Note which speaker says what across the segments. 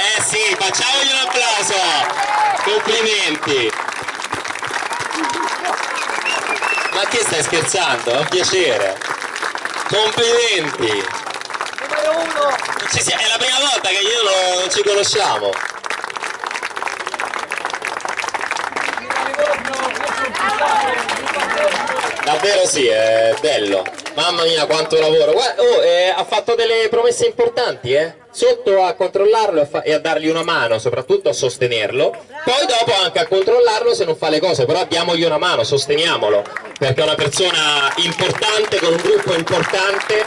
Speaker 1: Eh sì, facciamogli un applauso! Complimenti! Ma che stai scherzando? È un piacere! Complimenti!
Speaker 2: Numero uno!
Speaker 1: È la prima volta che io lo- non ci conosciamo! Davvero sì, è bello. Mamma mia quanto lavoro. Guarda, oh, eh, ha fatto delle promesse importanti, eh? Sotto a controllarlo e, fa- e a dargli una mano, soprattutto a sostenerlo. Poi dopo anche a controllarlo se non fa le cose, però diamogli una mano, sosteniamolo. Perché è una persona importante, con un gruppo importante,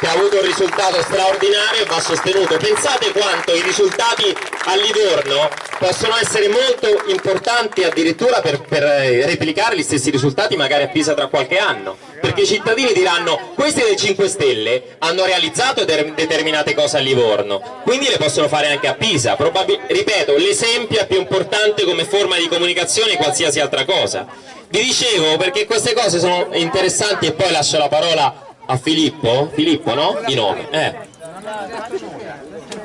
Speaker 1: che ha avuto un risultato straordinario e va sostenuto. Pensate quanto i risultati a Livorno possono essere molto importanti addirittura per, per, eh, replicare gli stessi risultati magari a Pisa tra qualche anno. Perché i cittadini diranno questi del 5 Stelle hanno realizzato determinate cose a Livorno, quindi le possono fare anche a Pisa. Probabil- ripeto, l'esempio è più importante come forma di comunicazione di qualsiasi altra cosa. Vi dicevo perché queste cose sono interessanti e poi lascio la parola a Filippo, Filippo no? Di nome, eh.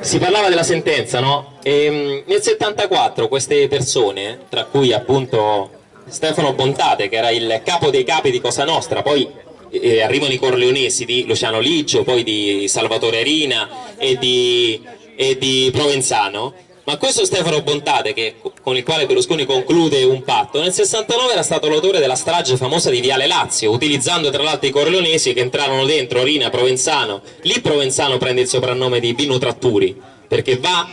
Speaker 1: Si parlava della sentenza, no? E, nel 74 queste persone, tra cui appunto Stefano Bontate, che era il capo dei capi di Cosa Nostra, poi eh, arrivano i corleonesi di Luciano Liggio, poi di Salvatore Rina e di, e di Provenzano, ma questo Stefano Bontate, che- con il quale Berlusconi conclude un patto, nel 69 era stato l'autore della strage famosa di Viale Lazio, utilizzando tra l'altro i corleonesi che entrarono dentro Rina, Provenzano. Lì Provenzano prende il soprannome di Vino Tratturi, perché va,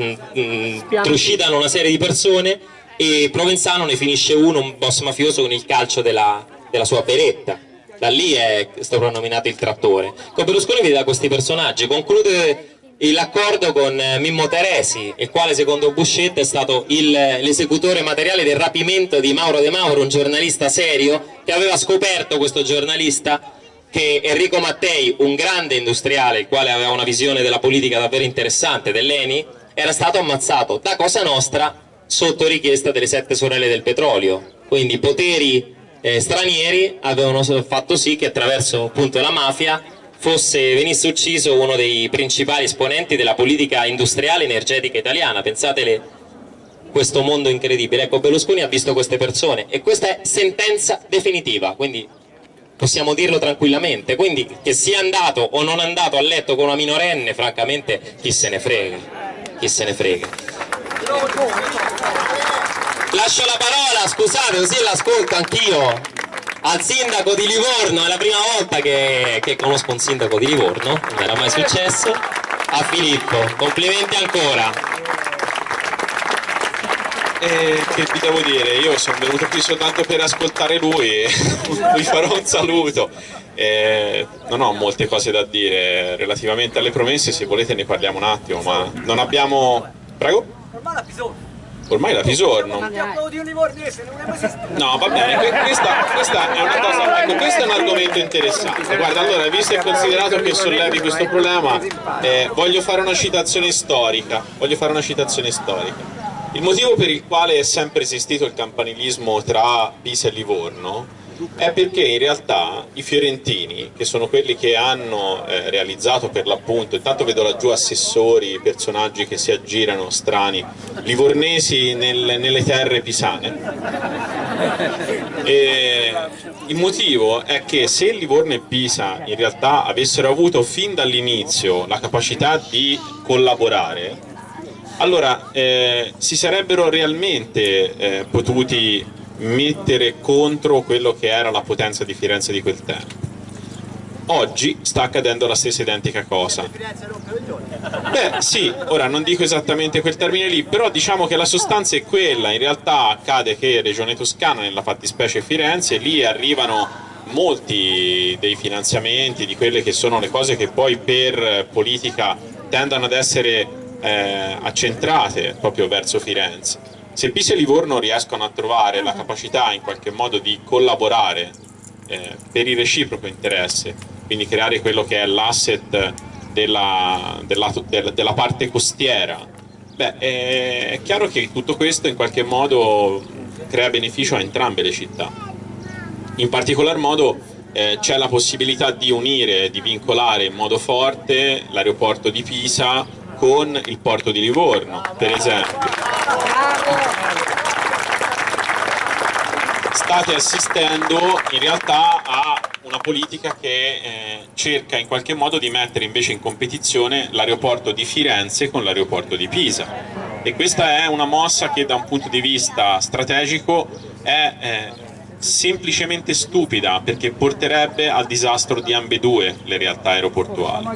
Speaker 1: mm, mm, trucidano una serie di persone e Provenzano ne finisce uno, un boss mafioso, con il calcio della, della sua beretta. Da lì è soprannominato il trattore. Con Berlusconi vede da questi personaggi, conclude l'accordo con eh, Mimmo Teresi, il quale secondo Buscetta è stato l'esecutore materiale del rapimento di Mauro De Mauro, un giornalista serio, che aveva scoperto questo giornalista che Enrico Mattei, un grande industriale, il quale aveva una visione della politica davvero interessante, dell'ENI, era stato ammazzato da Cosa Nostra sotto richiesta delle sette sorelle del petrolio. Quindi poteri eh, stranieri avevano fatto sì che attraverso appunto la mafia fosse, venisse ucciso uno dei principali esponenti della politica industriale energetica italiana. Pensatele questo mondo incredibile. Ecco, Berlusconi ha visto queste persone e questa è sentenza definitiva, quindi possiamo dirlo tranquillamente. Quindi che sia andato o non andato a letto con una minorenne, francamente, chi se ne frega. Chi se ne frega. Lascio la parola, scusate, così l'ascolto anch'io al sindaco di Livorno, è la prima volta che, che conosco un sindaco di Livorno, non era mai successo, a Filippo, complimenti ancora.
Speaker 3: E che vi devo dire, io sono venuto qui soltanto per ascoltare lui e vi farò un saluto. E non ho molte cose da dire relativamente alle promesse, se volete ne parliamo un attimo, ma non abbiamo... Prego?
Speaker 2: Ormai la esistito.
Speaker 3: No, va bene, que- questa, questa è una cosa, ecco, questo è un argomento interessante. Guarda, allora, visto e considerato che sollevi questo problema, eh, voglio fare una citazione storica. Voglio fare una citazione storica. Il motivo per il quale è sempre esistito il campanilismo tra Pisa e Livorno è perché in realtà i fiorentini, che sono quelli che hanno eh, realizzato per l'appunto, intanto vedo laggiù assessori, personaggi che si aggirano strani, livornesi nel- nelle terre pisane, e il motivo è che se Livorno e Pisa in realtà avessero avuto fin dall'inizio la capacità di collaborare, allora eh, si sarebbero realmente eh, potuti mettere contro quello che era la potenza di Firenze di quel tempo. Oggi sta accadendo la stessa identica cosa. Beh sì, ora non dico esattamente quel termine lì, però diciamo che la sostanza è quella, in realtà accade che Regione Toscana, nella fattispecie Firenze, lì arrivano molti dei finanziamenti, di quelle che sono le cose che poi per politica tendono ad essere eh, accentrate proprio verso Firenze. Se Pisa e Livorno riescono a trovare la capacità in qualche modo di collaborare eh, per il reciproco interesse, quindi creare quello che è l'asset della, della- del- della parte costiera, beh, è, è chiaro che tutto questo in qualche modo crea beneficio a entrambe le città. In particolar modo eh, c'è la possibilità di unire, di vincolare in modo forte l'aeroporto di Pisa con il porto di Livorno, per esempio. State assistendo in realtà a una politica che eh, cerca in qualche modo di mettere invece in competizione l'aeroporto di Firenze con l'aeroporto di Pisa e questa è una mossa che da un punto di vista strategico è eh, semplicemente stupida perché porterebbe al disastro di ambedue le realtà aeroportuali.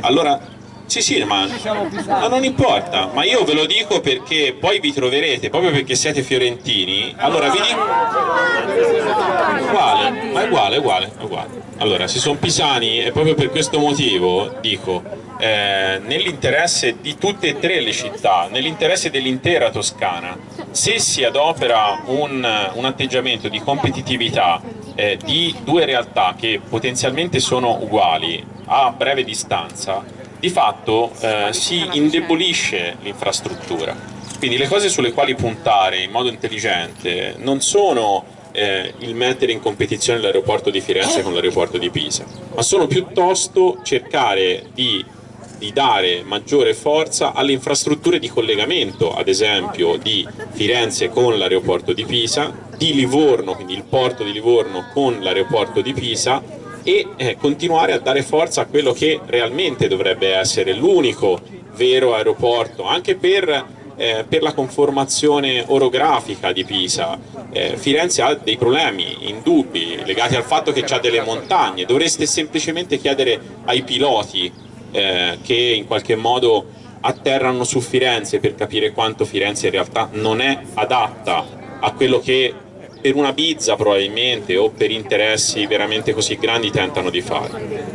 Speaker 3: Allora sì, sì, ma, ma, non importa, ma io ve lo dico perché poi vi troverete, proprio perché siete fiorentini, allora vi dico... Uguale, ma è uguale, è uguale, è uguale. Allora, se sono pisani e proprio per questo motivo dico, eh, nell'interesse di tutte e tre le città, nell'interesse dell'intera Toscana, se si adopera un, un atteggiamento di competitività eh, di due realtà che potenzialmente sono uguali a breve distanza, di fatto eh, si indebolisce l'infrastruttura. Quindi le cose sulle quali puntare in modo intelligente non sono eh, il mettere in competizione l'aeroporto di Firenze con l'aeroporto di Pisa, ma sono piuttosto cercare di, di dare maggiore forza alle infrastrutture di collegamento, ad esempio di Firenze con l'aeroporto di Pisa, di Livorno, quindi il porto di Livorno con l'aeroporto di Pisa e eh, continuare a dare forza a quello che realmente dovrebbe essere l'unico vero aeroporto, anche per, eh, per, la conformazione orografica di Pisa. Eh, Firenze ha dei problemi indubbi legati al fatto che ha delle montagne, dovreste semplicemente chiedere ai piloti eh, che in qualche modo atterrano su Firenze per capire quanto Firenze in realtà non è adatta a quello che per una bizza probabilmente o per interessi veramente così grandi tentano di fare.